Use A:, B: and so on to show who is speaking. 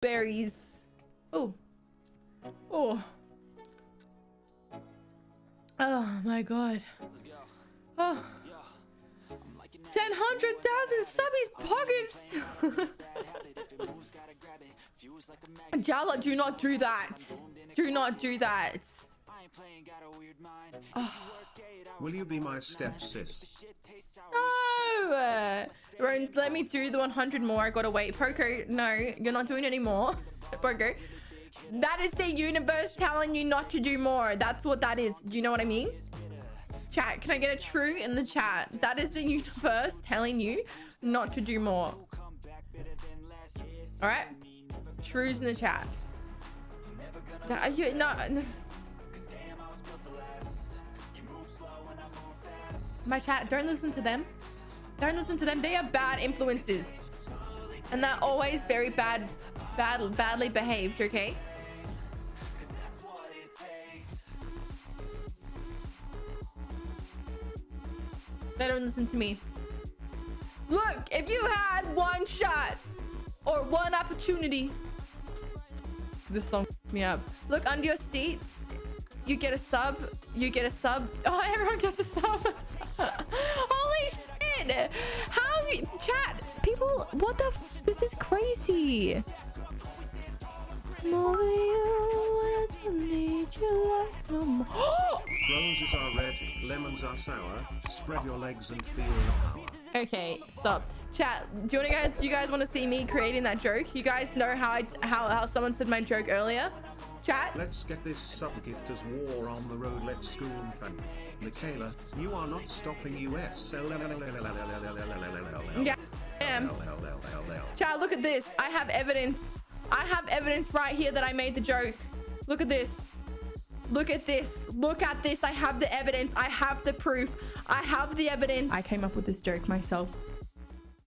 A: berries. Oh. Oh. Oh my god. Oh. 10,000 subbies pockets. Jala, do not do that. Do not do that. Oh.
B: Will you be my step sis?
A: No! Let me do the 100 more. I gotta wait. Poco, no, you're not doing any more. Poco. That is the universe telling you not to do more. That's what that is. Do you know what I mean? Chat, can I get a true in the chat? That is the universe telling you not to do more. All right? Trues in the chat. Are you, no, no. My chat, don't listen to them. Don't listen to them. They are bad influences. And they're always very bad, bad, badly behaved, okay? They don't listen to me. Look, if you had one shot or one opportunity, this song me up. Look under your seats. You get a sub. You get a sub. Oh, everyone gets a sub. people? What the? this is crazy. More you, I don't need your life no more.
B: Roses are red, lemons are sour. Spread your legs and feel the power.
A: Okay, stop. Chat, do you want to guys? Do you guys want to see me creating that joke? You guys know how I how how someone said my joke earlier? Chat.
B: Let's get this sub gift as war on the road. Let's go, fan. Michaela, you are not stopping us.
A: Yeah, Look at this. I have evidence. I have evidence right here that I made the joke. Look at this. Look at this. Look at this. I have the evidence. I have the proof. I have the evidence. I came up with this joke myself.